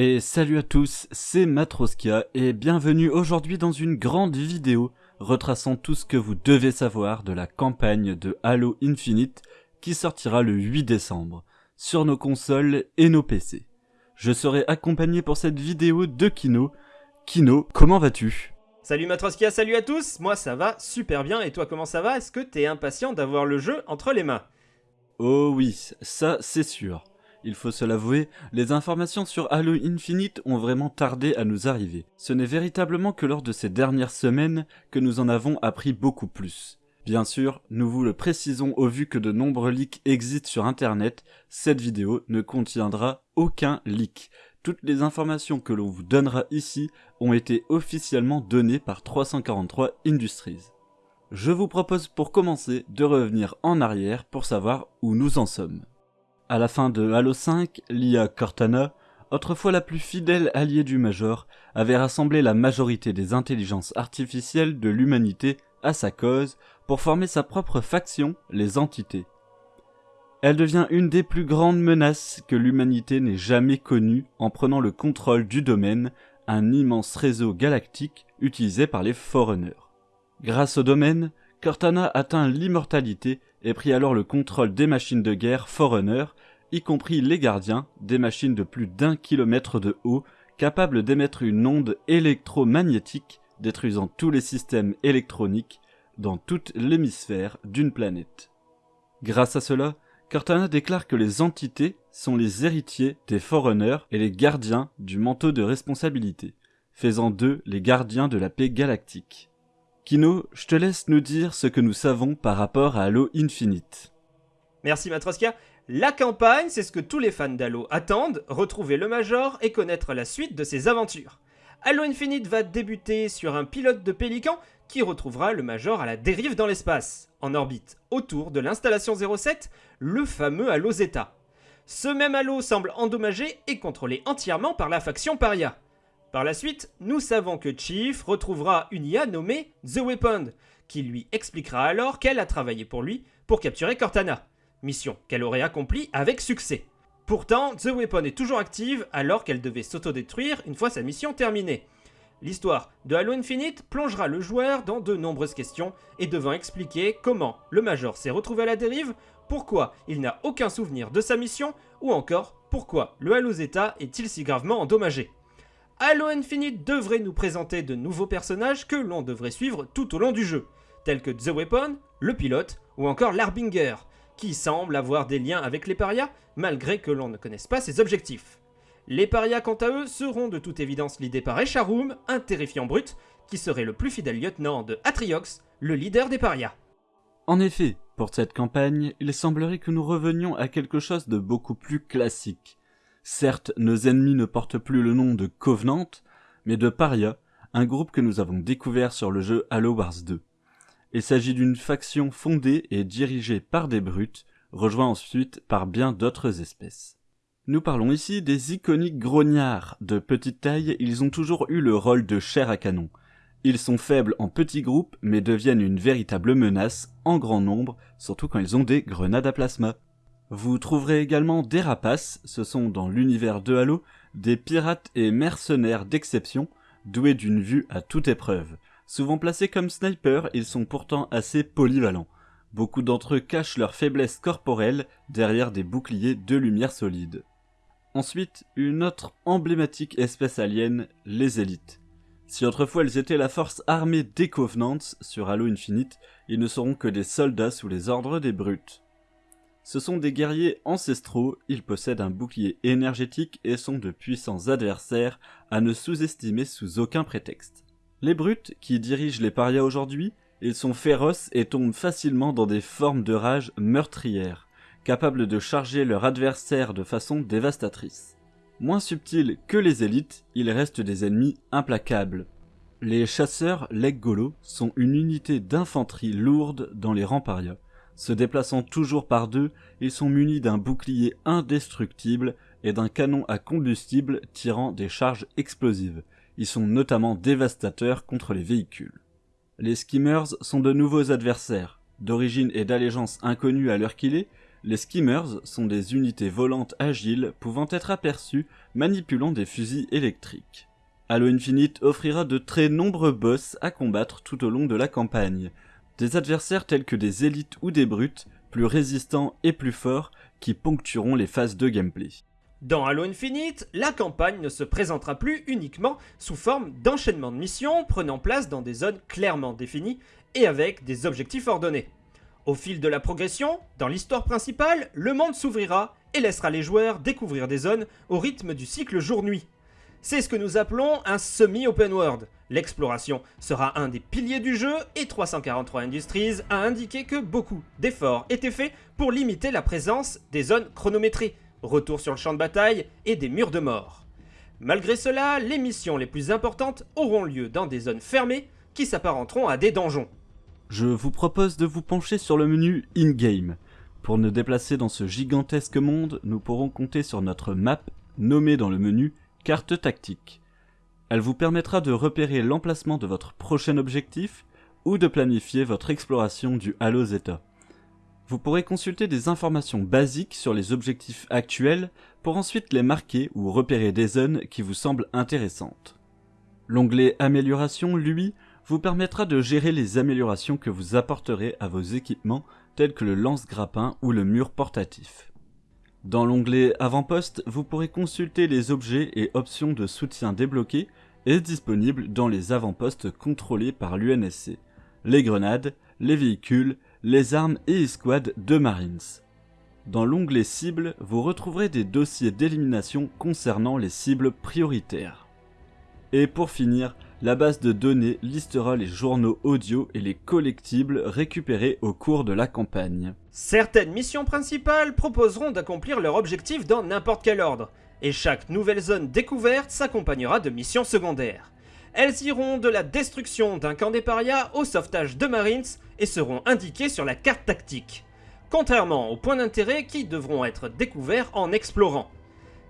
Et salut à tous, c'est Matroskia et bienvenue aujourd'hui dans une grande vidéo retraçant tout ce que vous devez savoir de la campagne de Halo Infinite qui sortira le 8 décembre sur nos consoles et nos PC. Je serai accompagné pour cette vidéo de Kino. Kino, comment vas-tu? Salut Matroskia, salut à tous Moi ça va super bien et toi comment ça va? Est-ce que t'es impatient d'avoir le jeu entre les mains? Oh oui, ça c'est sûr. Il faut se l'avouer, les informations sur Halo Infinite ont vraiment tardé à nous arriver. Ce n'est véritablement que lors de ces dernières semaines que nous en avons appris beaucoup plus. Bien sûr, nous vous le précisons au vu que de nombreux leaks existent sur internet, cette vidéo ne contiendra aucun leak. Toutes les informations que l'on vous donnera ici ont été officiellement données par 343 Industries. Je vous propose pour commencer de revenir en arrière pour savoir où nous en sommes. À la fin de Halo 5, l'IA Cortana, autrefois la plus fidèle alliée du Major, avait rassemblé la majorité des intelligences artificielles de l'humanité à sa cause pour former sa propre faction, les entités. Elle devient une des plus grandes menaces que l'humanité n'ait jamais connues en prenant le contrôle du domaine, un immense réseau galactique utilisé par les Forerunners. Grâce au domaine, Cortana atteint l'immortalité et prit alors le contrôle des machines de guerre Forerunner, y compris les gardiens, des machines de plus d'un kilomètre de haut, capables d'émettre une onde électromagnétique détruisant tous les systèmes électroniques dans toute l'hémisphère d'une planète. Grâce à cela, Cortana déclare que les entités sont les héritiers des Forerunners et les gardiens du manteau de responsabilité, faisant d'eux les gardiens de la paix galactique. Kino, je te laisse nous dire ce que nous savons par rapport à Halo Infinite. Merci Matroska. La campagne, c'est ce que tous les fans d'Halo attendent, retrouver le Major et connaître la suite de ses aventures. Halo Infinite va débuter sur un pilote de Pélican qui retrouvera le Major à la dérive dans l'espace, en orbite autour de l'installation 07, le fameux Halo Zeta. Ce même Halo semble endommagé et contrôlé entièrement par la faction Paria. Par la suite, nous savons que Chief retrouvera une IA nommée The Weapon, qui lui expliquera alors qu'elle a travaillé pour lui pour capturer Cortana, mission qu'elle aurait accomplie avec succès. Pourtant, The Weapon est toujours active alors qu'elle devait s'autodétruire une fois sa mission terminée. L'histoire de Halo Infinite plongera le joueur dans de nombreuses questions et devant expliquer comment le Major s'est retrouvé à la dérive, pourquoi il n'a aucun souvenir de sa mission ou encore pourquoi le Halo Zeta est-il si gravement endommagé. Halo Infinite devrait nous présenter de nouveaux personnages que l'on devrait suivre tout au long du jeu, tels que The Weapon, le pilote ou encore l'Arbinger, qui semble avoir des liens avec les parias malgré que l'on ne connaisse pas ses objectifs. Les parias quant à eux seront de toute évidence l'idée par Echaroom, un terrifiant brut, qui serait le plus fidèle lieutenant de Atriox, le leader des parias. En effet, pour cette campagne, il semblerait que nous revenions à quelque chose de beaucoup plus classique. Certes, nos ennemis ne portent plus le nom de Covenant, mais de Paria, un groupe que nous avons découvert sur le jeu Halo Wars 2. Il s'agit d'une faction fondée et dirigée par des brutes, rejoints ensuite par bien d'autres espèces. Nous parlons ici des iconiques grognards. De petite taille, ils ont toujours eu le rôle de chair à canon. Ils sont faibles en petits groupes, mais deviennent une véritable menace en grand nombre, surtout quand ils ont des grenades à plasma. Vous trouverez également des rapaces, ce sont dans l'univers de Halo des pirates et mercenaires d'exception, doués d'une vue à toute épreuve. Souvent placés comme snipers, ils sont pourtant assez polyvalents. Beaucoup d'entre eux cachent leur faiblesse corporelle derrière des boucliers de lumière solide. Ensuite, une autre emblématique espèce alien, les élites. Si autrefois ils étaient la force armée des Covenants sur Halo Infinite, ils ne seront que des soldats sous les ordres des brutes. Ce sont des guerriers ancestraux, ils possèdent un bouclier énergétique et sont de puissants adversaires à ne sous-estimer sous aucun prétexte. Les brutes, qui dirigent les parias aujourd'hui, ils sont féroces et tombent facilement dans des formes de rage meurtrières, capables de charger leur adversaire de façon dévastatrice. Moins subtils que les élites, ils restent des ennemis implacables. Les chasseurs Leggolo sont une unité d'infanterie lourde dans les rangs parias. Se déplaçant toujours par deux, ils sont munis d'un bouclier indestructible et d'un canon à combustible tirant des charges explosives. Ils sont notamment dévastateurs contre les véhicules. Les skimmers sont de nouveaux adversaires. D'origine et d'allégeance inconnues à l'heure qu'il est, Les skimmers sont des unités volantes agiles pouvant être aperçues manipulant des fusils électriques. Halo Infinite offrira de très nombreux boss à combattre tout au long de la campagne. Des adversaires tels que des élites ou des brutes, plus résistants et plus forts, qui ponctueront les phases de gameplay. Dans Halo Infinite, la campagne ne se présentera plus uniquement sous forme d'enchaînement de missions prenant place dans des zones clairement définies et avec des objectifs ordonnés. Au fil de la progression, dans l'histoire principale, le monde s'ouvrira et laissera les joueurs découvrir des zones au rythme du cycle jour-nuit. C'est ce que nous appelons un semi-open world. L'exploration sera un des piliers du jeu et 343 Industries a indiqué que beaucoup d'efforts étaient faits pour limiter la présence des zones chronométrées, retour sur le champ de bataille et des murs de mort. Malgré cela, les missions les plus importantes auront lieu dans des zones fermées qui s'apparenteront à des donjons. Je vous propose de vous pencher sur le menu In-Game. Pour nous déplacer dans ce gigantesque monde, nous pourrons compter sur notre map nommée dans le menu Carte tactique. Elle vous permettra de repérer l'emplacement de votre prochain objectif ou de planifier votre exploration du Halo Zeta. Vous pourrez consulter des informations basiques sur les objectifs actuels pour ensuite les marquer ou repérer des zones qui vous semblent intéressantes. L'onglet Amélioration, lui, vous permettra de gérer les améliorations que vous apporterez à vos équipements tels que le lance-grappin ou le mur portatif. Dans l'onglet Avant-poste, vous pourrez consulter les objets et options de soutien débloqués et disponibles dans les avant-postes contrôlés par l'UNSC, les grenades, les véhicules, les armes et escouades de Marines. Dans l'onglet Cibles, vous retrouverez des dossiers d'élimination concernant les cibles prioritaires. Et pour finir, la base de données listera les journaux audio et les collectibles récupérés au cours de la campagne. Certaines missions principales proposeront d'accomplir leur objectif dans n'importe quel ordre, et chaque nouvelle zone découverte s'accompagnera de missions secondaires. Elles iront de la destruction d'un camp des parias au sauvetage de Marines et seront indiquées sur la carte tactique, contrairement aux points d'intérêt qui devront être découverts en explorant.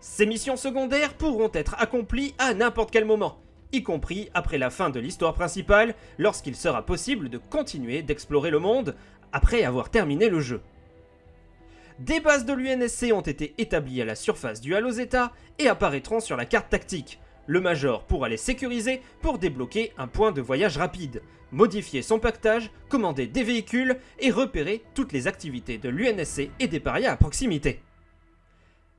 Ces missions secondaires pourront être accomplies à n'importe quel moment, y compris après la fin de l'histoire principale, lorsqu'il sera possible de continuer d'explorer le monde après avoir terminé le jeu. Des bases de l'UNSC ont été établies à la surface du Halo Zeta et apparaîtront sur la carte tactique. Le Major pourra les sécuriser pour débloquer un point de voyage rapide, modifier son pactage, commander des véhicules et repérer toutes les activités de l'UNSC et des parias à proximité.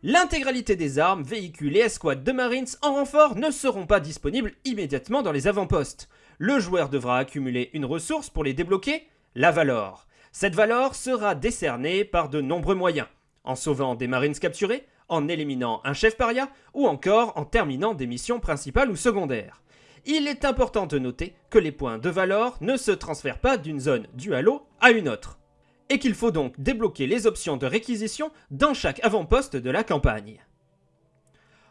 L'intégralité des armes, véhicules et escouades de Marines en renfort ne seront pas disponibles immédiatement dans les avant-postes. Le joueur devra accumuler une ressource pour les débloquer, la Valor. Cette valeur sera décernée par de nombreux moyens, en sauvant des Marines capturés, en éliminant un chef paria ou encore en terminant des missions principales ou secondaires. Il est important de noter que les points de valeur ne se transfèrent pas d'une zone du Halo à une autre, et qu'il faut donc débloquer les options de réquisition dans chaque avant-poste de la campagne.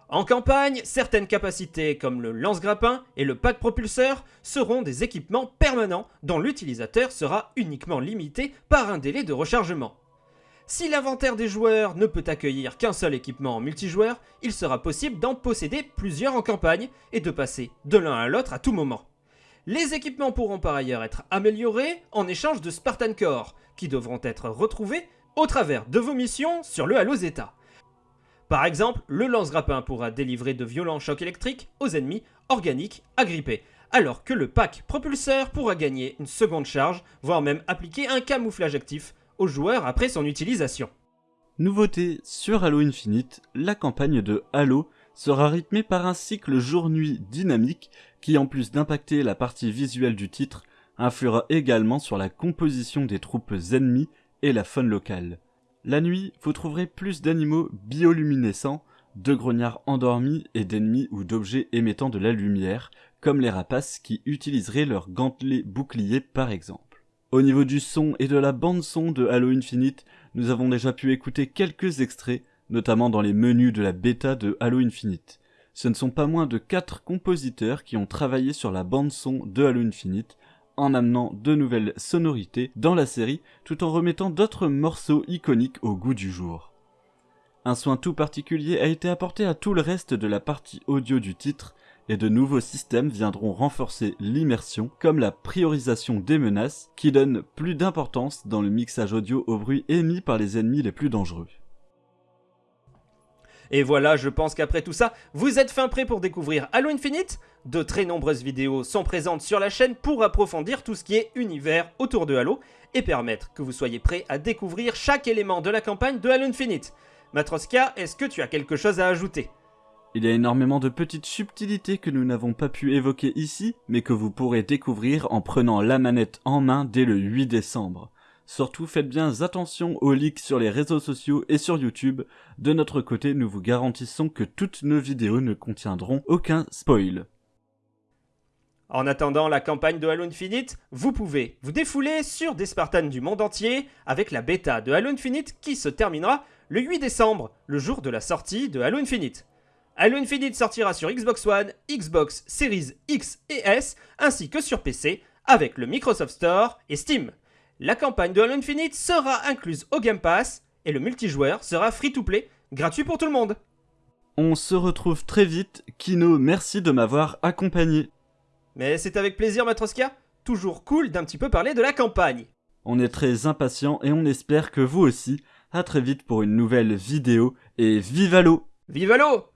En campagne, certaines capacités comme le lance-grappin et le pack propulseur seront des équipements permanents dont l'utilisateur sera uniquement limité par un délai de rechargement. Si l'inventaire des joueurs ne peut accueillir qu'un seul équipement en multijoueur, il sera possible d'en posséder plusieurs en campagne et de passer de l'un à l'autre à tout moment. Les équipements pourront par ailleurs être améliorés en échange de Spartan Core, qui devront être retrouvés au travers de vos missions sur le Halo Zeta. Par exemple, le lance-grappin pourra délivrer de violents chocs électriques aux ennemis organiques agrippés, alors que le pack propulseur pourra gagner une seconde charge, voire même appliquer un camouflage actif aux joueurs après son utilisation. Nouveauté sur Halo Infinite, la campagne de Halo sera rythmée par un cycle jour-nuit dynamique qui, en plus d'impacter la partie visuelle du titre, influera également sur la composition des troupes ennemies et la faune locale. La nuit, vous trouverez plus d'animaux bioluminescents, de grognards endormis et d'ennemis ou d'objets émettant de la lumière, comme les rapaces qui utiliseraient leurs gantelets boucliers par exemple. Au niveau du son et de la bande son de Halo Infinite, nous avons déjà pu écouter quelques extraits, notamment dans les menus de la bêta de Halo Infinite. Ce ne sont pas moins de 4 compositeurs qui ont travaillé sur la bande son de Halo Infinite, en amenant de nouvelles sonorités dans la série tout en remettant d'autres morceaux iconiques au goût du jour. Un soin tout particulier a été apporté à tout le reste de la partie audio du titre et de nouveaux systèmes viendront renforcer l'immersion, comme la priorisation des menaces, qui donne plus d'importance dans le mixage audio au bruit émis par les ennemis les plus dangereux. Et voilà, je pense qu'après tout ça, vous êtes fin prêt pour découvrir Halo Infinite De très nombreuses vidéos sont présentes sur la chaîne pour approfondir tout ce qui est univers autour de Halo et permettre que vous soyez prêt à découvrir chaque élément de la campagne de Halo Infinite. Matroska, est-ce que tu as quelque chose à ajouter? Il y a énormément de petites subtilités que nous n'avons pas pu évoquer ici, mais que vous pourrez découvrir en prenant la manette en main dès le 8 décembre. Surtout faites bien attention aux leaks sur les réseaux sociaux et sur YouTube. De notre côté, nous vous garantissons que toutes nos vidéos ne contiendront aucun spoil. En attendant la campagne de Halo Infinite, vous pouvez vous défouler sur des Spartans du monde entier avec la bêta de Halo Infinite qui se terminera le 8 décembre, le jour de la sortie de Halo Infinite. Halo Infinite sortira sur Xbox One, Xbox Series X et S, ainsi que sur PC, avec le Microsoft Store et Steam. La campagne de Halo Infinite sera incluse au Game Pass et le multijoueur sera free-to-play, gratuit pour tout le monde. On se retrouve très vite. Kino, merci de m'avoir accompagné. Mais c'est avec plaisir, Matroska. Toujours cool d'un petit peu parler de la campagne. On est très impatients et on espère que vous aussi. À très vite pour une nouvelle vidéo et vive Halo Vive Halo